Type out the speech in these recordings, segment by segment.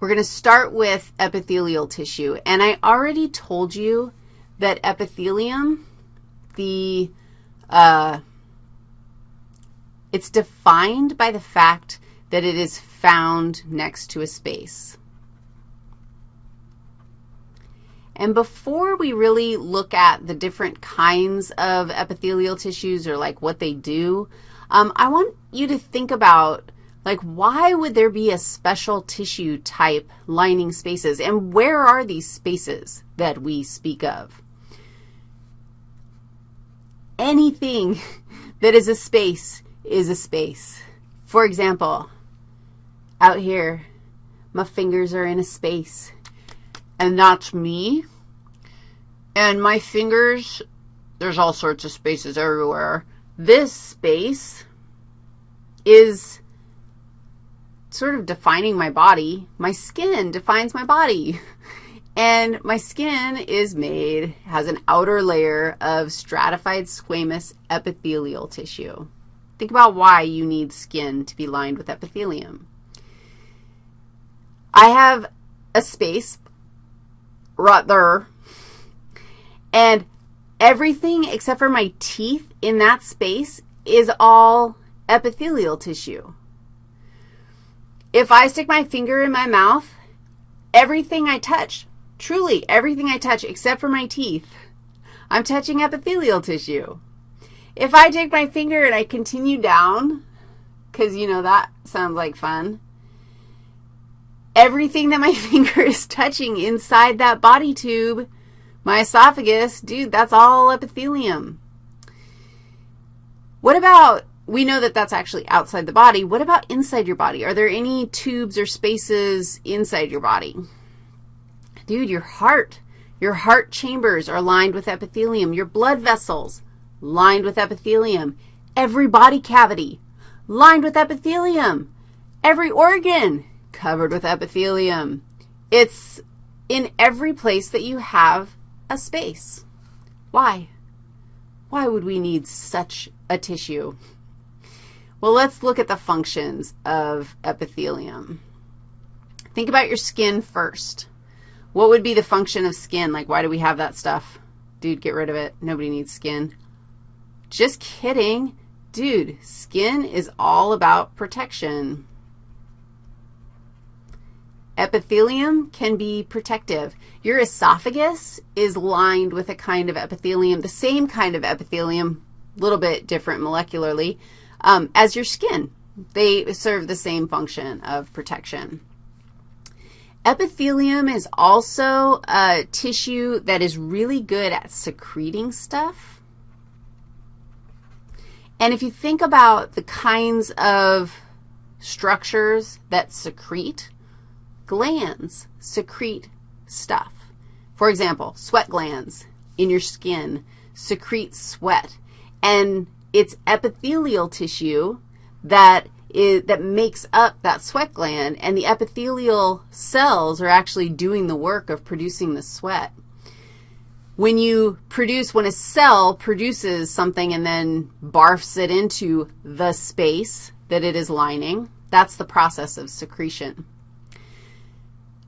We're going to start with epithelial tissue, and I already told you that epithelium, the, uh, it's defined by the fact that it is found next to a space. And before we really look at the different kinds of epithelial tissues or like what they do, um, I want you to think about like why would there be a special tissue type lining spaces and where are these spaces that we speak of? Anything that is a space is a space. For example, out here, my fingers are in a space and that's me. And my fingers, there's all sorts of spaces everywhere. This space is sort of defining my body. My skin defines my body. And my skin is made, has an outer layer of stratified squamous epithelial tissue. Think about why you need skin to be lined with epithelium. I have a space right there. And everything except for my teeth in that space is all epithelial tissue. If I stick my finger in my mouth, everything I touch, truly everything I touch except for my teeth, I'm touching epithelial tissue. If I take my finger and I continue down, because, you know, that sounds like fun, everything that my finger is touching inside that body tube, my esophagus, dude, that's all epithelium. What about, we know that that's actually outside the body. What about inside your body? Are there any tubes or spaces inside your body? Dude, your heart, your heart chambers are lined with epithelium. Your blood vessels, lined with epithelium. Every body cavity, lined with epithelium. Every organ, covered with epithelium. It's in every place that you have a space. Why? Why would we need such a tissue? Well, let's look at the functions of epithelium. Think about your skin first. What would be the function of skin? Like, why do we have that stuff? Dude, get rid of it. Nobody needs skin. Just kidding. Dude, skin is all about protection. Epithelium can be protective. Your esophagus is lined with a kind of epithelium, the same kind of epithelium, a little bit different molecularly, um, as your skin. They serve the same function of protection. Epithelium is also a tissue that is really good at secreting stuff. And if you think about the kinds of structures that secrete, glands secrete stuff. For example, sweat glands in your skin secrete sweat, and it's epithelial tissue that is, that makes up that sweat gland, and the epithelial cells are actually doing the work of producing the sweat. When you produce, when a cell produces something and then barfs it into the space that it is lining, that's the process of secretion.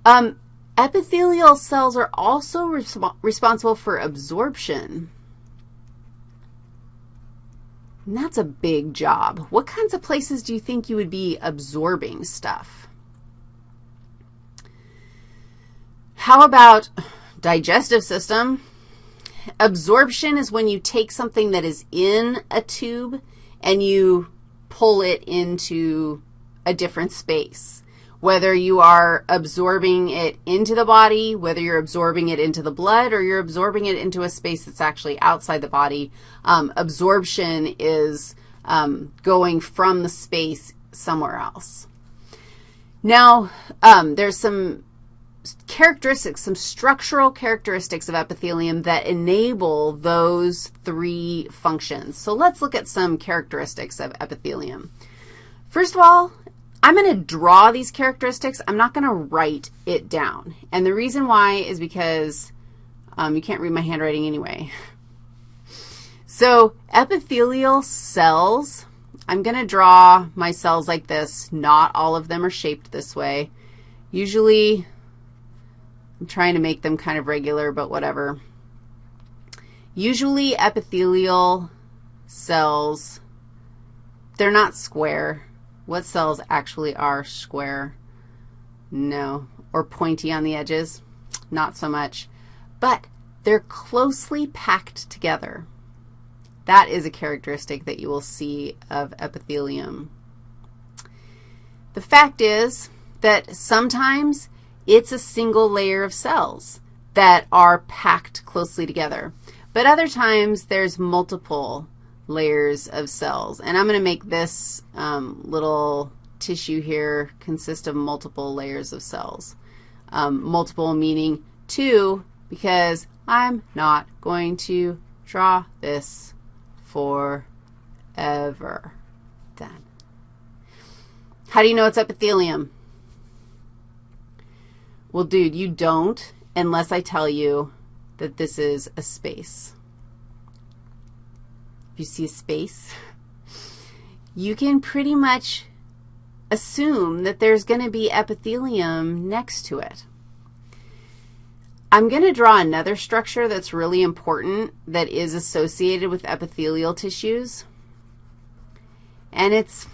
Um, epithelial cells are also resp responsible for absorption. And that's a big job. What kinds of places do you think you would be absorbing stuff? How about digestive system? Absorption is when you take something that is in a tube and you pull it into a different space whether you are absorbing it into the body, whether you're absorbing it into the blood, or you're absorbing it into a space that's actually outside the body. Um, absorption is um, going from the space somewhere else. Now, um, there's some characteristics, some structural characteristics of epithelium that enable those three functions. So let's look at some characteristics of epithelium. First of all, I'm going to draw these characteristics. I'm not going to write it down. And the reason why is because um, you can't read my handwriting anyway. So epithelial cells, I'm going to draw my cells like this. Not all of them are shaped this way. Usually, I'm trying to make them kind of regular, but whatever. Usually epithelial cells, they're not square. What cells actually are square? No. Or pointy on the edges? Not so much. But they're closely packed together. That is a characteristic that you will see of epithelium. The fact is that sometimes it's a single layer of cells that are packed closely together. But other times there's multiple layers of cells. And I'm going to make this um, little tissue here consist of multiple layers of cells. Um, multiple meaning two because I'm not going to draw this forever. Done. How do you know it's epithelium? Well, dude, you don't unless I tell you that this is a space. If you see a space, you can pretty much assume that there's going to be epithelium next to it. I'm going to draw another structure that's really important that is associated with epithelial tissues. And it's,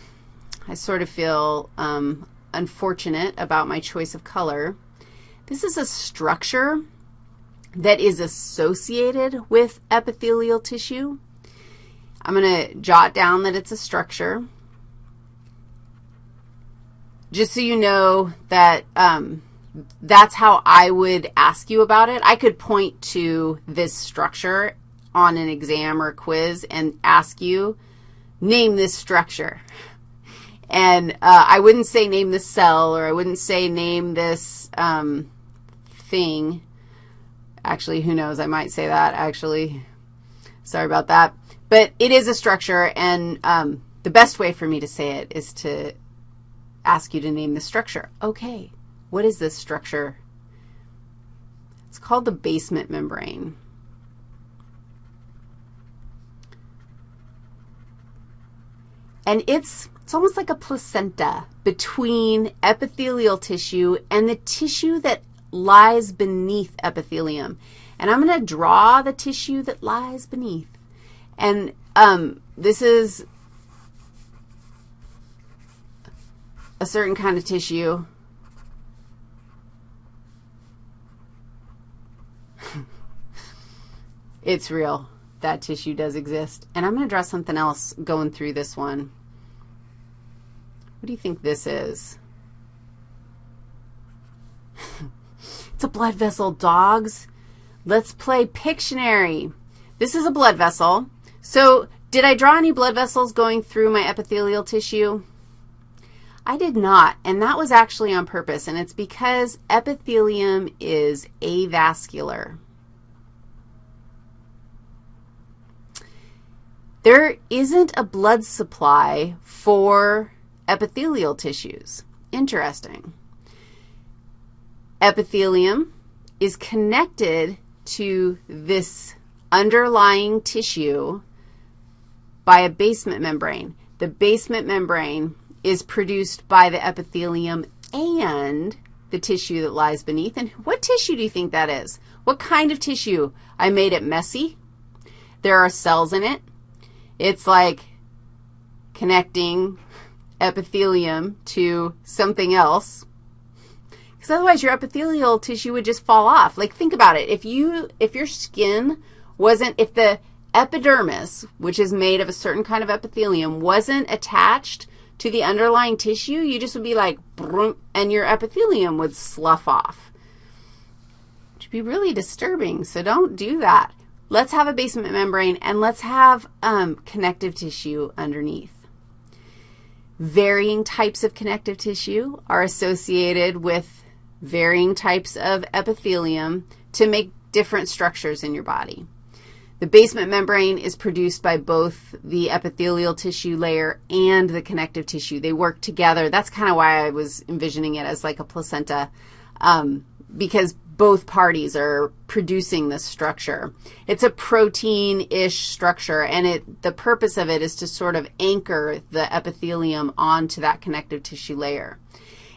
I sort of feel um, unfortunate about my choice of color. This is a structure that is associated with epithelial tissue. I'm going to jot down that it's a structure. Just so you know that um, that's how I would ask you about it. I could point to this structure on an exam or quiz and ask you, name this structure. And uh, I wouldn't say name this cell or I wouldn't say name this um, thing. Actually, who knows? I might say that, actually. Sorry about that. But it is a structure, and um, the best way for me to say it is to ask you to name the structure. Okay, what is this structure? It's called the basement membrane. And it's, it's almost like a placenta between epithelial tissue and the tissue that lies beneath epithelium. And I'm going to draw the tissue that lies beneath. And um, this is a certain kind of tissue. it's real. That tissue does exist. And I'm going to draw something else going through this one. What do you think this is? it's a blood vessel, dogs. Let's play Pictionary. This is a blood vessel. So did I draw any blood vessels going through my epithelial tissue? I did not, and that was actually on purpose, and it's because epithelium is avascular. There isn't a blood supply for epithelial tissues. Interesting. Epithelium is connected to this underlying tissue by a basement membrane. The basement membrane is produced by the epithelium and the tissue that lies beneath. And what tissue do you think that is? What kind of tissue? I made it messy. There are cells in it. It's like connecting epithelium to something else. Because otherwise your epithelial tissue would just fall off. Like think about it. If you if your skin wasn't if the epidermis, which is made of a certain kind of epithelium, wasn't attached to the underlying tissue, you just would be like, and your epithelium would slough off. Which would be really disturbing, so don't do that. Let's have a basement membrane, and let's have um, connective tissue underneath. Varying types of connective tissue are associated with varying types of epithelium to make different structures in your body. The basement membrane is produced by both the epithelial tissue layer and the connective tissue. They work together. That's kind of why I was envisioning it as like a placenta, um, because both parties are producing this structure. It's a protein-ish structure, and it, the purpose of it is to sort of anchor the epithelium onto that connective tissue layer.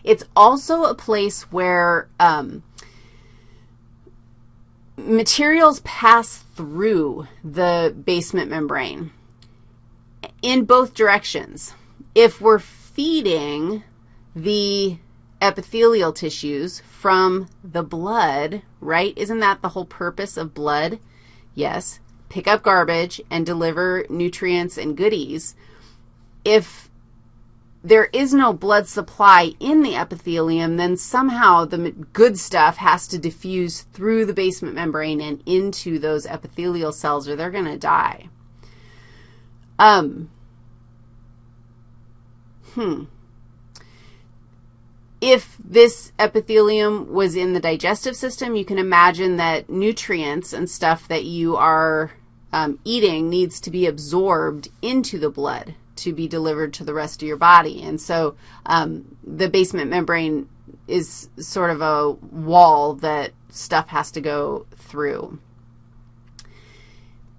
It's also a place where um, materials pass through the basement membrane in both directions. If we're feeding the epithelial tissues from the blood, right? Isn't that the whole purpose of blood? Yes. Pick up garbage and deliver nutrients and goodies. If there is no blood supply in the epithelium, then somehow the good stuff has to diffuse through the basement membrane and into those epithelial cells or they're going to die. Um, hmm. If this epithelium was in the digestive system, you can imagine that nutrients and stuff that you are um, eating needs to be absorbed into the blood to be delivered to the rest of your body. And so um, the basement membrane is sort of a wall that stuff has to go through.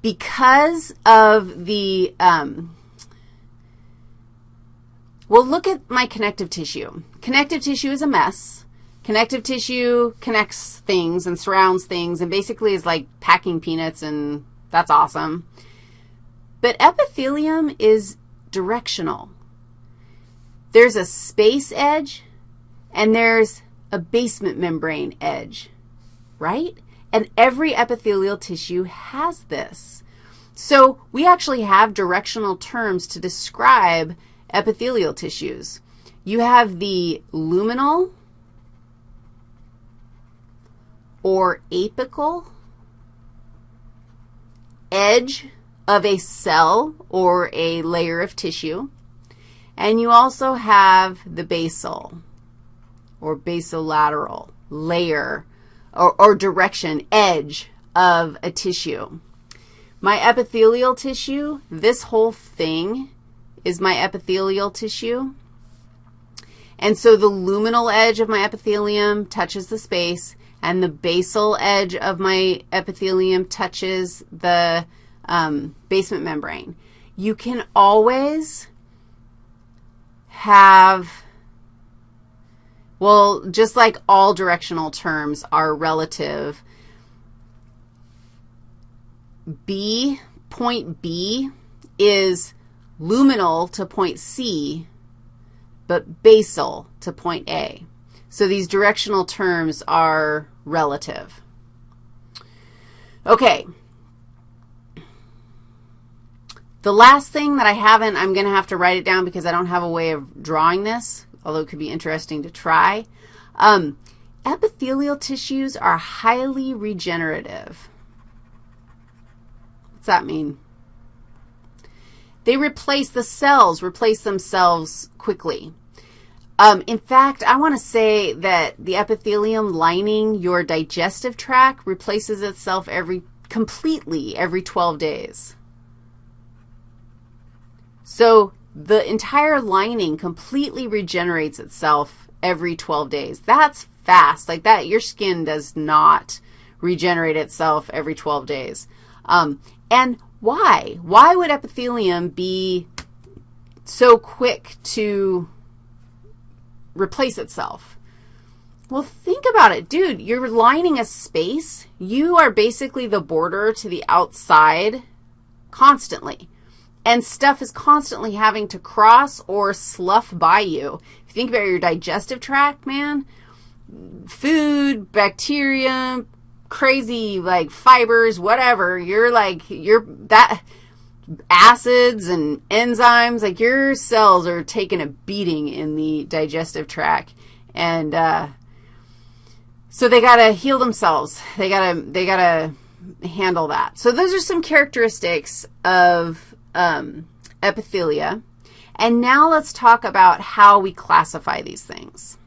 Because of the, um, well, look at my connective tissue. Connective tissue is a mess. Connective tissue connects things and surrounds things and basically is like packing peanuts, and that's awesome. But epithelium is directional. There's a space edge, and there's a basement membrane edge, right? And every epithelial tissue has this. So we actually have directional terms to describe epithelial tissues. You have the luminal or apical edge of a cell or a layer of tissue. And you also have the basal or basolateral layer or, or direction, edge of a tissue. My epithelial tissue, this whole thing is my epithelial tissue. And so the luminal edge of my epithelium touches the space, and the basal edge of my epithelium touches the um, basement membrane. You can always have, well, just like all directional terms are relative, B, point B is luminal to point C, but basal to point A. So these directional terms are relative. Okay. The last thing that I haven't, I'm going to have to write it down because I don't have a way of drawing this, although it could be interesting to try. Um, epithelial tissues are highly regenerative. What's that mean? They replace the cells, replace themselves quickly. Um, in fact, I want to say that the epithelium lining your digestive tract replaces itself every completely every 12 days. So the entire lining completely regenerates itself every 12 days. That's fast. Like that, your skin does not regenerate itself every 12 days. Um, and why? Why would epithelium be so quick to replace itself? Well, think about it. Dude, you're lining a space. You are basically the border to the outside constantly and stuff is constantly having to cross or slough by you. If you think about your digestive tract, man, food, bacteria, crazy, like, fibers, whatever, you're like, you're, that, acids and enzymes, like, your cells are taking a beating in the digestive tract, and, uh, so they got to heal themselves. They got to, they got to handle that. So those are some characteristics of um, epithelia. And now let's talk about how we classify these things.